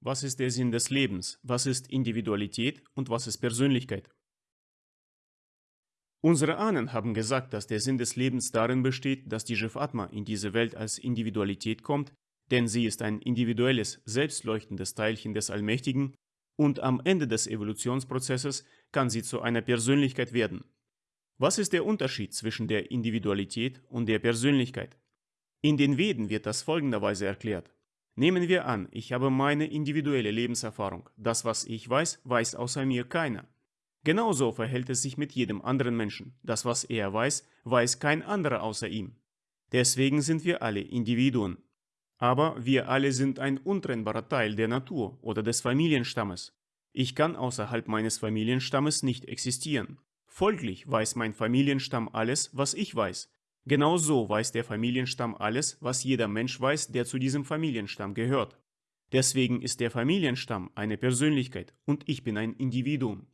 Was ist der Sinn des Lebens? Was ist Individualität und was ist Persönlichkeit? Unsere Ahnen haben gesagt, dass der Sinn des Lebens darin besteht, dass die Jivatma in diese Welt als Individualität kommt, denn sie ist ein individuelles, selbstleuchtendes Teilchen des Allmächtigen und am Ende des Evolutionsprozesses kann sie zu einer Persönlichkeit werden. Was ist der Unterschied zwischen der Individualität und der Persönlichkeit? In den Veden wird das folgenderweise erklärt. Nehmen wir an, ich habe meine individuelle Lebenserfahrung. Das, was ich weiß, weiß außer mir keiner. Genauso verhält es sich mit jedem anderen Menschen. Das, was er weiß, weiß kein anderer außer ihm. Deswegen sind wir alle Individuen. Aber wir alle sind ein untrennbarer Teil der Natur oder des Familienstammes. Ich kann außerhalb meines Familienstammes nicht existieren. Folglich weiß mein Familienstamm alles, was ich weiß. Genauso weiß der Familienstamm alles, was jeder Mensch weiß, der zu diesem Familienstamm gehört. Deswegen ist der Familienstamm eine Persönlichkeit und ich bin ein Individuum.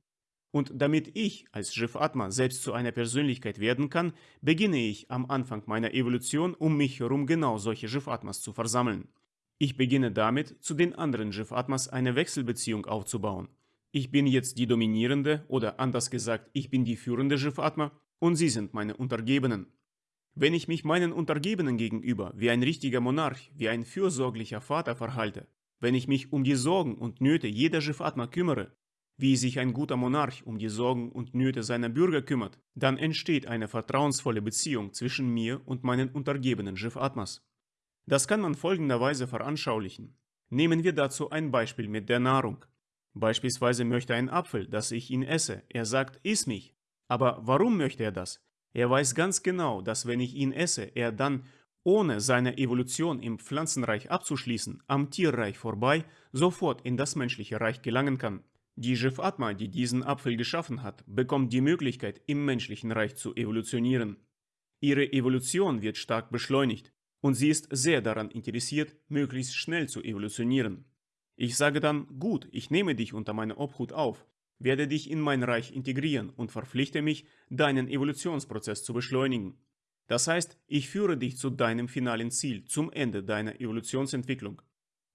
Und damit ich als Shiv Atma selbst zu einer Persönlichkeit werden kann, beginne ich am Anfang meiner Evolution um mich herum genau solche Shiv Atmas zu versammeln. Ich beginne damit, zu den anderen Shiv Atmas eine Wechselbeziehung aufzubauen. Ich bin jetzt die dominierende oder anders gesagt, ich bin die führende Shiv Atma und sie sind meine Untergebenen. Wenn ich mich meinen Untergebenen gegenüber wie ein richtiger Monarch, wie ein fürsorglicher Vater verhalte, wenn ich mich um die Sorgen und Nöte jeder Jivatma kümmere, wie sich ein guter Monarch um die Sorgen und Nöte seiner Bürger kümmert, dann entsteht eine vertrauensvolle Beziehung zwischen mir und meinen untergebenen Jivatmas. Das kann man folgenderweise veranschaulichen. Nehmen wir dazu ein Beispiel mit der Nahrung. Beispielsweise möchte ein Apfel, dass ich ihn esse. Er sagt, iss mich. Aber warum möchte er das? Er weiß ganz genau, dass wenn ich ihn esse, er dann, ohne seine Evolution im Pflanzenreich abzuschließen, am Tierreich vorbei, sofort in das menschliche Reich gelangen kann. Die Jivatma, die diesen Apfel geschaffen hat, bekommt die Möglichkeit, im menschlichen Reich zu evolutionieren. Ihre Evolution wird stark beschleunigt und sie ist sehr daran interessiert, möglichst schnell zu evolutionieren. Ich sage dann, gut, ich nehme dich unter meine Obhut auf, werde dich in mein Reich integrieren und verpflichte mich, deinen Evolutionsprozess zu beschleunigen. Das heißt, ich führe dich zu deinem finalen Ziel, zum Ende deiner Evolutionsentwicklung.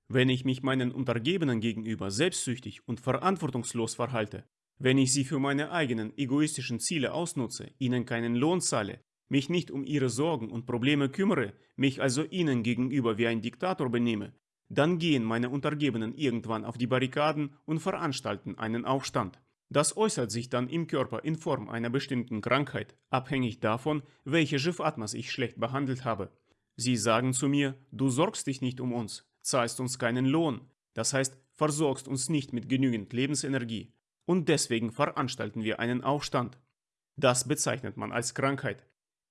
Wenn ich mich meinen Untergebenen gegenüber selbstsüchtig und verantwortungslos verhalte, wenn ich sie für meine eigenen egoistischen Ziele ausnutze, ihnen keinen Lohn zahle, mich nicht um ihre Sorgen und Probleme kümmere, mich also ihnen gegenüber wie ein Diktator benehme, dann gehen meine Untergebenen irgendwann auf die Barrikaden und veranstalten einen Aufstand. Das äußert sich dann im Körper in Form einer bestimmten Krankheit, abhängig davon, welche Jivatmas ich schlecht behandelt habe. Sie sagen zu mir, du sorgst dich nicht um uns, zahlst uns keinen Lohn, das heißt, versorgst uns nicht mit genügend Lebensenergie. Und deswegen veranstalten wir einen Aufstand. Das bezeichnet man als Krankheit.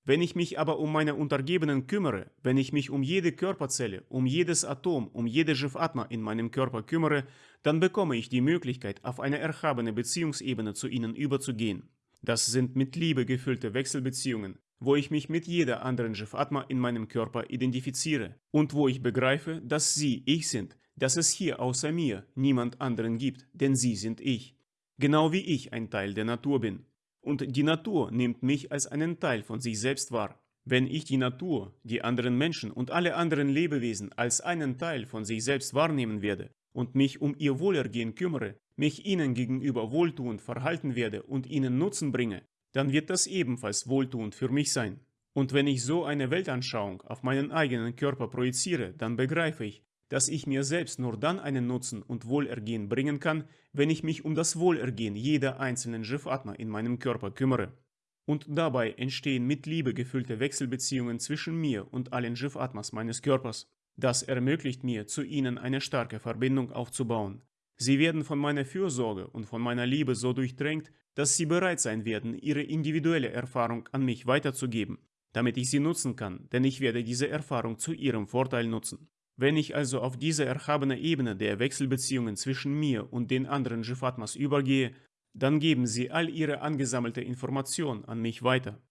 Wenn ich mich aber um meine Untergebenen kümmere, wenn ich mich um jede Körperzelle, um jedes Atom, um jede Jivatma in meinem Körper kümmere, dann bekomme ich die Möglichkeit, auf eine erhabene Beziehungsebene zu ihnen überzugehen. Das sind mit Liebe gefüllte Wechselbeziehungen, wo ich mich mit jeder anderen Jivatma in meinem Körper identifiziere und wo ich begreife, dass sie ich sind, dass es hier außer mir niemand anderen gibt, denn sie sind ich. Genau wie ich ein Teil der Natur bin. Und die Natur nimmt mich als einen Teil von sich selbst wahr. Wenn ich die Natur, die anderen Menschen und alle anderen Lebewesen als einen Teil von sich selbst wahrnehmen werde und mich um ihr Wohlergehen kümmere, mich ihnen gegenüber wohltuend verhalten werde und ihnen Nutzen bringe, dann wird das ebenfalls wohltuend für mich sein. Und wenn ich so eine Weltanschauung auf meinen eigenen Körper projiziere, dann begreife ich, dass ich mir selbst nur dann einen Nutzen und Wohlergehen bringen kann, wenn ich mich um das Wohlergehen jeder einzelnen Jivatma in meinem Körper kümmere. Und dabei entstehen mit Liebe gefüllte Wechselbeziehungen zwischen mir und allen Jivatmas meines Körpers. Das ermöglicht mir, zu ihnen eine starke Verbindung aufzubauen. Sie werden von meiner Fürsorge und von meiner Liebe so durchdrängt, dass sie bereit sein werden, ihre individuelle Erfahrung an mich weiterzugeben, damit ich sie nutzen kann, denn ich werde diese Erfahrung zu ihrem Vorteil nutzen. Wenn ich also auf diese erhabene Ebene der Wechselbeziehungen zwischen mir und den anderen Jivatmas übergehe, dann geben sie all ihre angesammelte Information an mich weiter.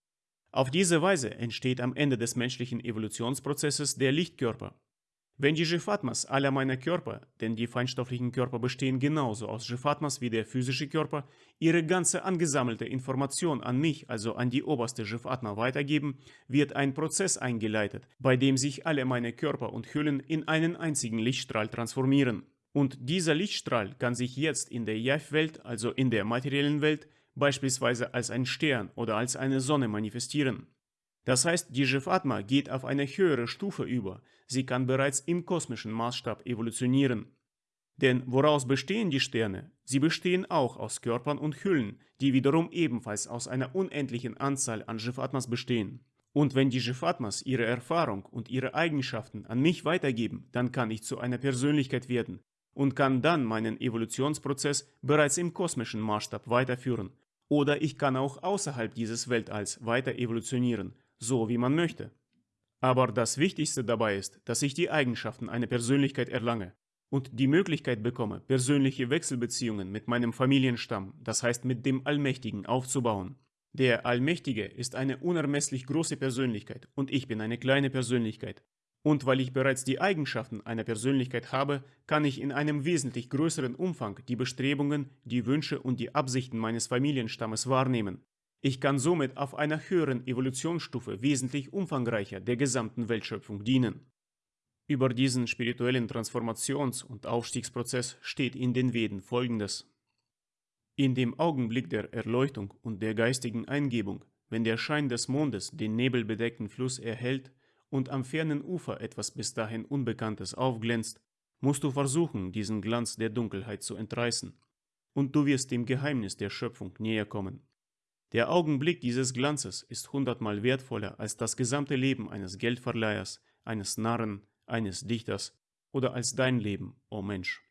Auf diese Weise entsteht am Ende des menschlichen Evolutionsprozesses der Lichtkörper, wenn die Jivatmas aller meiner Körper, denn die feinstofflichen Körper bestehen genauso aus Jivatmas wie der physische Körper, ihre ganze angesammelte Information an mich, also an die oberste Jivatma weitergeben, wird ein Prozess eingeleitet, bei dem sich alle meine Körper und Hüllen in einen einzigen Lichtstrahl transformieren. Und dieser Lichtstrahl kann sich jetzt in der Yav-Welt, also in der materiellen Welt, beispielsweise als ein Stern oder als eine Sonne manifestieren. Das heißt, die Jivatma geht auf eine höhere Stufe über, sie kann bereits im kosmischen Maßstab evolutionieren. Denn woraus bestehen die Sterne? Sie bestehen auch aus Körpern und Hüllen, die wiederum ebenfalls aus einer unendlichen Anzahl an Jivatmas bestehen. Und wenn die Jivatmas ihre Erfahrung und ihre Eigenschaften an mich weitergeben, dann kann ich zu einer Persönlichkeit werden und kann dann meinen Evolutionsprozess bereits im kosmischen Maßstab weiterführen. Oder ich kann auch außerhalb dieses Weltalls weiter evolutionieren, so wie man möchte. Aber das Wichtigste dabei ist, dass ich die Eigenschaften einer Persönlichkeit erlange und die Möglichkeit bekomme, persönliche Wechselbeziehungen mit meinem Familienstamm, das heißt mit dem Allmächtigen, aufzubauen. Der Allmächtige ist eine unermesslich große Persönlichkeit und ich bin eine kleine Persönlichkeit. Und weil ich bereits die Eigenschaften einer Persönlichkeit habe, kann ich in einem wesentlich größeren Umfang die Bestrebungen, die Wünsche und die Absichten meines Familienstammes wahrnehmen. Ich kann somit auf einer höheren Evolutionsstufe wesentlich umfangreicher der gesamten Weltschöpfung dienen. Über diesen spirituellen Transformations- und Aufstiegsprozess steht in den Veden folgendes. In dem Augenblick der Erleuchtung und der geistigen Eingebung, wenn der Schein des Mondes den nebelbedeckten Fluss erhält und am fernen Ufer etwas bis dahin Unbekanntes aufglänzt, musst du versuchen, diesen Glanz der Dunkelheit zu entreißen, und du wirst dem Geheimnis der Schöpfung näher kommen. Der Augenblick dieses Glanzes ist hundertmal wertvoller als das gesamte Leben eines Geldverleihers, eines Narren, eines Dichters oder als dein Leben, o oh Mensch.